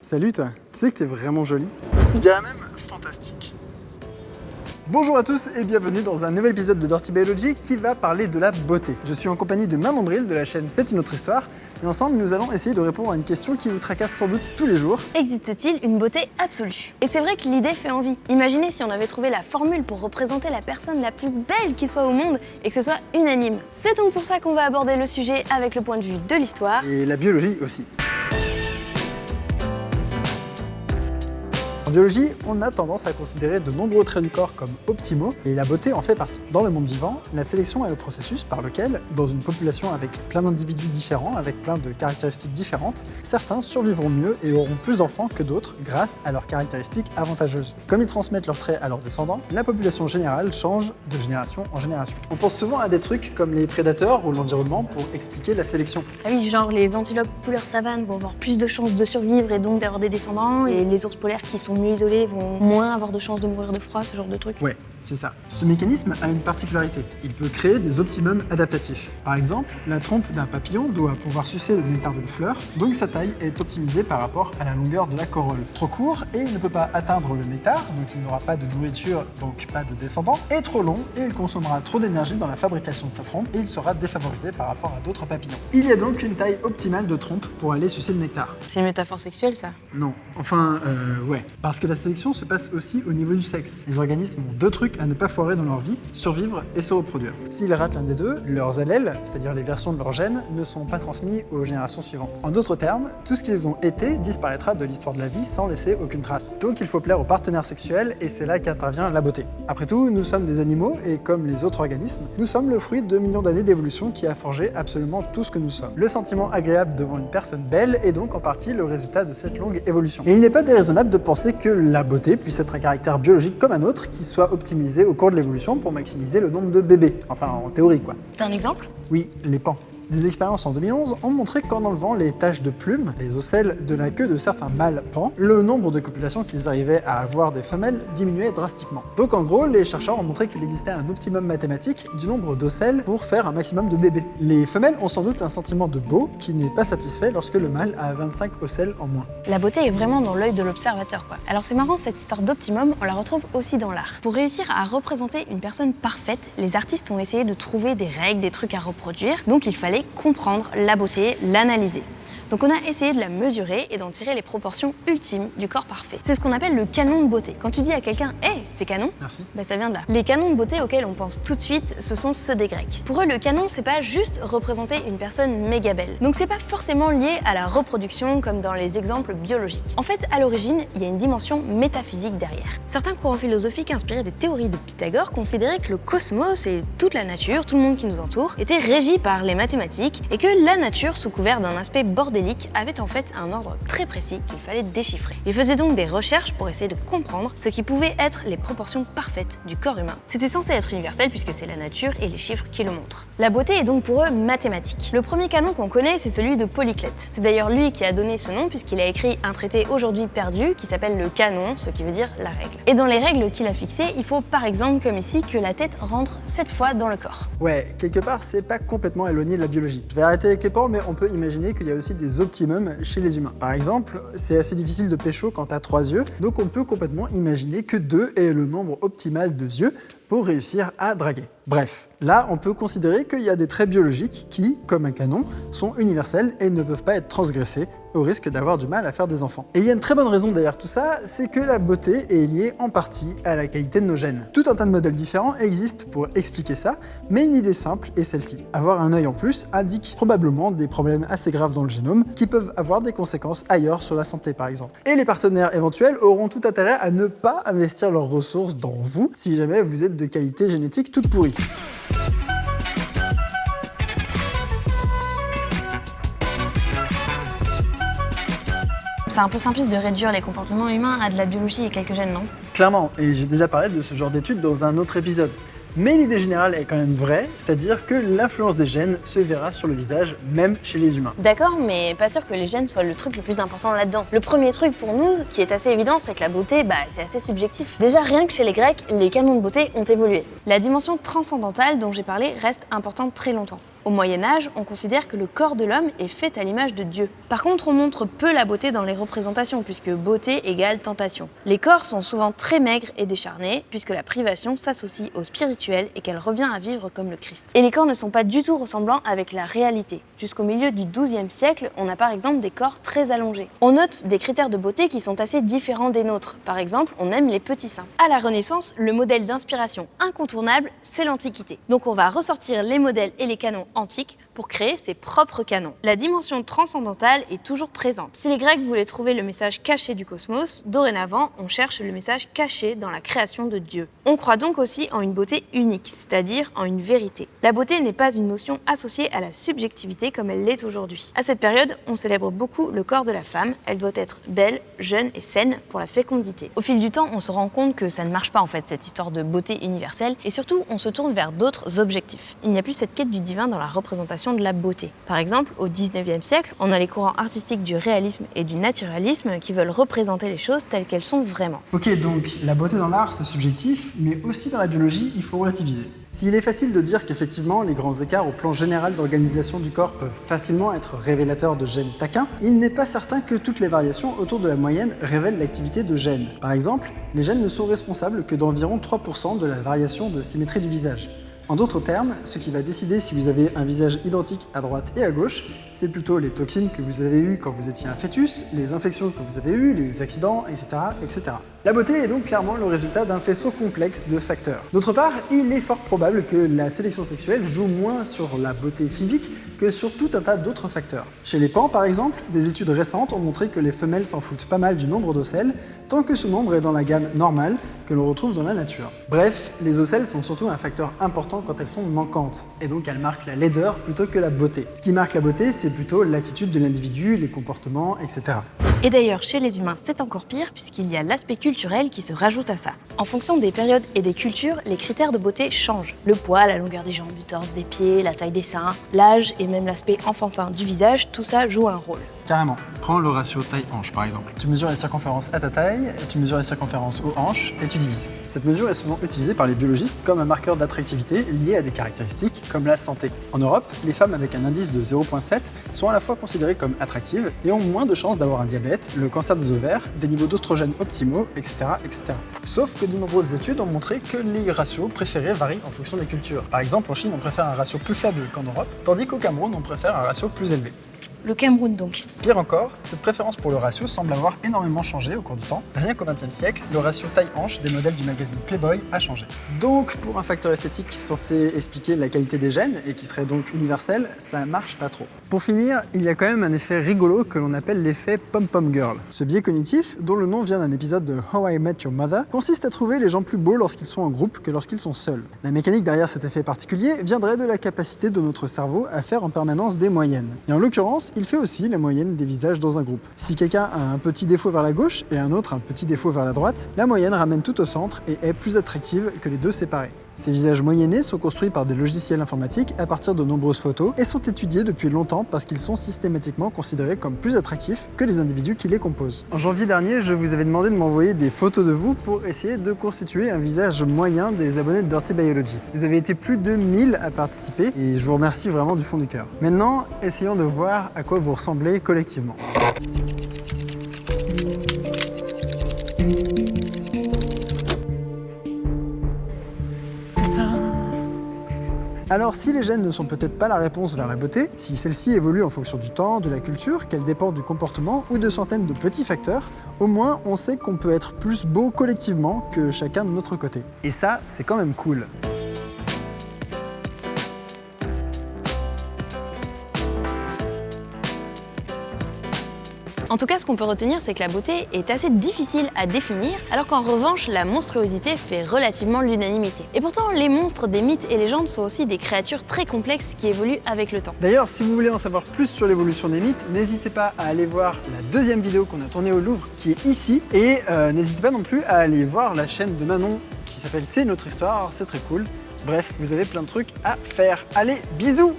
Salut toi, tu sais que t'es vraiment jolie? Je dirais même fantastique. Bonjour à tous et bienvenue dans un nouvel épisode de Dirty Biology qui va parler de la beauté. Je suis en compagnie de Maman Bril de la chaîne C'est une autre histoire et ensemble nous allons essayer de répondre à une question qui vous tracasse sans doute tous les jours. Existe-t-il une beauté absolue? Et c'est vrai que l'idée fait envie. Imaginez si on avait trouvé la formule pour représenter la personne la plus belle qui soit au monde et que ce soit unanime. C'est donc pour ça qu'on va aborder le sujet avec le point de vue de l'histoire. Et la biologie aussi. En biologie, on a tendance à considérer de nombreux traits du corps comme optimaux, et la beauté en fait partie. Dans le monde vivant, la sélection est le processus par lequel, dans une population avec plein d'individus différents, avec plein de caractéristiques différentes, certains survivront mieux et auront plus d'enfants que d'autres grâce à leurs caractéristiques avantageuses. Comme ils transmettent leurs traits à leurs descendants, la population générale change de génération en génération. On pense souvent à des trucs comme les prédateurs ou l'environnement pour expliquer la sélection. Ah oui, genre les antilopes couleur savane vont avoir plus de chances de survivre et donc d'avoir des descendants, et les ours polaires qui sont mieux isolés vont moins avoir de chances de mourir de froid, ce genre de. Ouais, c'est ça. Ce mécanisme a une particularité. Il peut créer des optimums adaptatifs. Par exemple, la trompe d'un papillon doit pouvoir sucer le nectar d'une fleur, donc sa taille est optimisée par rapport à la longueur de la corolle. Trop court et il ne peut pas atteindre le nectar, donc il n'aura pas de nourriture, donc pas de descendants, et trop long et il consommera trop d'énergie dans la fabrication de sa trompe et il sera défavorisé par rapport à d'autres papillons. Il y a donc une taille optimale de trompe pour aller sucer le nectar. C'est une métaphore sexuelle, ça? Non, enfin, euh, ouais. Parce que la sélection se passe aussi au niveau du sexe. Les organismes ont deux trucs à ne pas foirer dans leur vie, survivre et se reproduire. S'ils ratent l'un des deux, leurs allèles, c'est-à-dire les versions de leurs gènes, ne sont pas transmis aux générations suivantes. En d'autres termes, tout ce qu'ils ont été disparaîtra de l'histoire de la vie sans laisser aucune trace. Donc il faut plaire aux partenaires sexuels et c'est là qu'intervient la beauté. Après tout, nous sommes des animaux et comme les autres organismes, nous sommes le fruit de millions d'années d'évolution qui a forgé absolument tout ce que nous sommes. Le sentiment agréable devant une personne belle est donc en partie le résultat de cette longue évolution. Et il n'est pas déraisonnable de penser que la beauté puisse être un caractère biologique comme un autre qui soit optimisé au cours de l'évolution pour maximiser le nombre de bébés. Enfin, en théorie quoi. T'as un exemple? Oui, les pans. Des expériences en 2011 ont montré qu'en enlevant les taches de plumes, les ocelles de la queue de certains mâles pans, le nombre de copulations qu'ils arrivaient à avoir des femelles diminuait drastiquement. Donc en gros, les chercheurs ont montré qu'il existait un optimum mathématique du nombre d'ocelles pour faire un maximum de bébés. Les femelles ont sans doute un sentiment de beau qui n'est pas satisfait lorsque le mâle a 25 ocelles en moins. La beauté est vraiment dans l'œil de l'observateur, quoi. Alors c'est marrant, cette histoire d'optimum, on la retrouve aussi dans l'art. Pour réussir à représenter une personne parfaite, les artistes ont essayé de trouver des règles, des trucs à reproduire, donc il fallait comprendre la beauté, l'analyser. Donc on a essayé de la mesurer et d'en tirer les proportions ultimes du corps parfait. C'est ce qu'on appelle le canon de beauté. Quand tu dis à quelqu'un « Hey, t'es canon ?» Merci. bah ça vient de là. Les canons de beauté auxquels on pense tout de suite, ce sont ceux des Grecs. Pour eux, le canon, c'est pas juste représenter une personne méga belle. Donc c'est pas forcément lié à la reproduction comme dans les exemples biologiques. En fait, à l'origine, il y a une dimension métaphysique derrière. Certains courants philosophiques inspirés des théories de Pythagore considéraient que le cosmos et toute la nature, tout le monde qui nous entoure, étaient régis par les mathématiques et que la nature, sous couvert d'un aspect bordélique, avait en fait un ordre très précis qu'il fallait déchiffrer. Il faisait donc des recherches pour essayer de comprendre ce qui pouvait être les proportions parfaites du corps humain. C'était censé être universel puisque c'est la nature et les chiffres qui le montrent. La beauté est donc pour eux mathématique. Le premier canon qu'on connaît, c'est celui de Polyclète. C'est d'ailleurs lui qui a donné ce nom puisqu'il a écrit un traité aujourd'hui perdu qui s'appelle le canon, ce qui veut dire la règle. Et dans les règles qu'il a fixées, il faut par exemple, comme ici, que la tête rentre 7 fois dans le corps. Ouais, quelque part, c'est pas complètement éloigné de la biologie. Je vais arrêter avec les pans, mais on peut imaginer qu'il y a aussi des optimums chez les humains. Par exemple, c'est assez difficile de pécho quand t'as trois yeux, donc on peut complètement imaginer que 2 est le nombre optimal de yeux pour réussir à draguer. Bref, là on peut considérer qu'il y a des traits biologiques qui, comme un canon, sont universels et ne peuvent pas être transgressés au risque d'avoir du mal à faire des enfants. Et il y a une très bonne raison derrière tout ça, c'est que la beauté est liée en partie à la qualité de nos gènes. Tout un tas de modèles différents existent pour expliquer ça, mais une idée simple est celle-ci. Avoir un œil en plus indique probablement des problèmes assez graves dans le génome qui peuvent avoir des conséquences ailleurs sur la santé par exemple. Et les partenaires éventuels auront tout intérêt à ne pas investir leurs ressources dans vous si jamais vous êtes de qualité génétique toute pourrie. C'est un peu simpliste de réduire les comportements humains à de la biologie et quelques gènes, non? Clairement, et j'ai déjà parlé de ce genre d'études dans un autre épisode. Mais l'idée générale est quand même vraie, c'est-à-dire que l'influence des gènes se verra sur le visage, même chez les humains. D'accord, mais pas sûr que les gènes soient le truc le plus important là-dedans. Le premier truc pour nous, qui est assez évident, c'est que la beauté, bah, c'est assez subjectif. Déjà, rien que chez les Grecs, les canons de beauté ont évolué. La dimension transcendantale dont j'ai parlé reste importante très longtemps. Au Moyen Âge, on considère que le corps de l'homme est fait à l'image de Dieu. Par contre, on montre peu la beauté dans les représentations, puisque beauté égale tentation. Les corps sont souvent très maigres et décharnés, puisque la privation s'associe au spirituel et qu'elle revient à vivre comme le Christ. Et les corps ne sont pas du tout ressemblants avec la réalité. Jusqu'au milieu du XIIe siècle, on a par exemple des corps très allongés. On note des critères de beauté qui sont assez différents des nôtres. Par exemple, on aime les petits seins. À la Renaissance, le modèle d'inspiration incontournable, c'est l'Antiquité. Donc on va ressortir les modèles et les canons antiques pour créer ses propres canons. La dimension transcendantale est toujours présente. Si les Grecs voulaient trouver le message caché du cosmos, dorénavant, on cherche le message caché dans la création de Dieu. On croit donc aussi en une beauté unique, c'est-à-dire en une vérité. La beauté n'est pas une notion associée à la subjectivité comme elle l'est aujourd'hui. À cette période, on célèbre beaucoup le corps de la femme. Elle doit être belle, jeune et saine pour la fécondité. Au fil du temps, on se rend compte que ça ne marche pas en fait, cette histoire de beauté universelle, et surtout, on se tourne vers d'autres objectifs. Il n'y a plus cette quête du divin dans la représentation de la beauté. Par exemple, au 19e siècle, on a les courants artistiques du réalisme et du naturalisme qui veulent représenter les choses telles qu'elles sont vraiment. Ok, donc la beauté dans l'art, c'est subjectif, mais aussi dans la biologie, il faut relativiser. S'il est facile de dire qu'effectivement, les grands écarts au plan général d'organisation du corps peuvent facilement être révélateurs de gènes taquins, il n'est pas certain que toutes les variations autour de la moyenne révèlent l'activité de gènes. Par exemple, les gènes ne sont responsables que d'environ 3% de la variation de symétrie du visage. En d'autres termes, ce qui va décider si vous avez un visage identique à droite et à gauche, c'est plutôt les toxines que vous avez eues quand vous étiez un fœtus, les infections que vous avez eues, les accidents, etc. La beauté est donc clairement le résultat d'un faisceau complexe de facteurs. D'autre part, il est fort probable que la sélection sexuelle joue moins sur la beauté physique que sur tout un tas d'autres facteurs. Chez les pans, par exemple, des études récentes ont montré que les femelles s'en foutent pas mal du nombre d'ocelles, tant que ce nombre est dans la gamme normale que l'on retrouve dans la nature. Bref, les ocelles sont surtout un facteur important quand elles sont manquantes, et donc elles marquent la laideur plutôt que la beauté. Ce qui marque la beauté, c'est plutôt l'attitude de l'individu, les comportements, etc. Et d'ailleurs, chez les humains, c'est encore pire puisqu'il y a l'aspect culturel qui se rajoute à ça. En fonction des périodes et des cultures, les critères de beauté changent. Le poids, la longueur des jambes, du torse, des pieds, la taille des seins, l'âge et même l'aspect enfantin du visage, tout ça joue un rôle. Carrément. Prends le ratio taille-hanche par exemple. Tu mesures la circonférence à ta taille, tu mesures la circonférence aux hanches et tu divises. Cette mesure est souvent utilisée par les biologistes comme un marqueur d'attractivité lié à des caractéristiques comme la santé. En Europe, les femmes avec un indice de 0.7 sont à la fois considérées comme attractives et ont moins de chances d'avoir un diabète, le cancer des ovaires, des niveaux d'oestrogènes optimaux, etc., etc. Sauf que de nombreuses études ont montré que les ratios préférés varient en fonction des cultures. Par exemple, en Chine, on préfère un ratio plus faible qu'en Europe, tandis qu'au Cameroun, on préfère un ratio plus élevé. Le Cameroun donc. Pire encore, cette préférence pour le ratio semble avoir énormément changé au cours du temps. Rien qu'au XXe siècle, le ratio taille-hanche des modèles du magazine Playboy a changé. Donc, pour un facteur esthétique censé expliquer la qualité des gènes, et qui serait donc universel, ça marche pas trop. Pour finir, il y a quand même un effet rigolo que l'on appelle l'effet pom-pom girl. Ce biais cognitif, dont le nom vient d'un épisode de How I Met Your Mother, consiste à trouver les gens plus beaux lorsqu'ils sont en groupe que lorsqu'ils sont seuls. La mécanique derrière cet effet particulier viendrait de la capacité de notre cerveau à faire en permanence des moyennes. Et en l'occurrence, il fait aussi la moyenne des visages dans un groupe. Si quelqu'un a un petit défaut vers la gauche et un autre un petit défaut vers la droite, la moyenne ramène tout au centre et est plus attractive que les deux séparés. Ces visages moyennés sont construits par des logiciels informatiques à partir de nombreuses photos et sont étudiés depuis longtemps parce qu'ils sont systématiquement considérés comme plus attractifs que les individus qui les composent. En janvier dernier, je vous avais demandé de m'envoyer des photos de vous pour essayer de constituer un visage moyen des abonnés de Dirty Biology. Vous avez été plus de 1000 à participer et je vous remercie vraiment du fond du cœur. Maintenant, essayons de voir à quoi vous ressemblez collectivement. Alors si les gènes ne sont peut-être pas la réponse vers la beauté, si celle-ci évolue en fonction du temps, de la culture, qu'elle dépend du comportement ou de centaines de petits facteurs, au moins on sait qu'on peut être plus beau collectivement que chacun de notre côté. Et ça, c'est quand même cool. En tout cas, ce qu'on peut retenir, c'est que la beauté est assez difficile à définir, alors qu'en revanche, la monstruosité fait relativement l'unanimité. Et pourtant, les monstres des mythes et légendes sont aussi des créatures très complexes qui évoluent avec le temps. D'ailleurs, si vous voulez en savoir plus sur l'évolution des mythes, n'hésitez pas à aller voir la deuxième vidéo qu'on a tournée au Louvre, qui est ici, et euh, n'hésitez pas non plus à aller voir la chaîne de Manon qui s'appelle C'est notre histoire, c'est très cool. Bref, vous avez plein de trucs à faire. Allez, bisous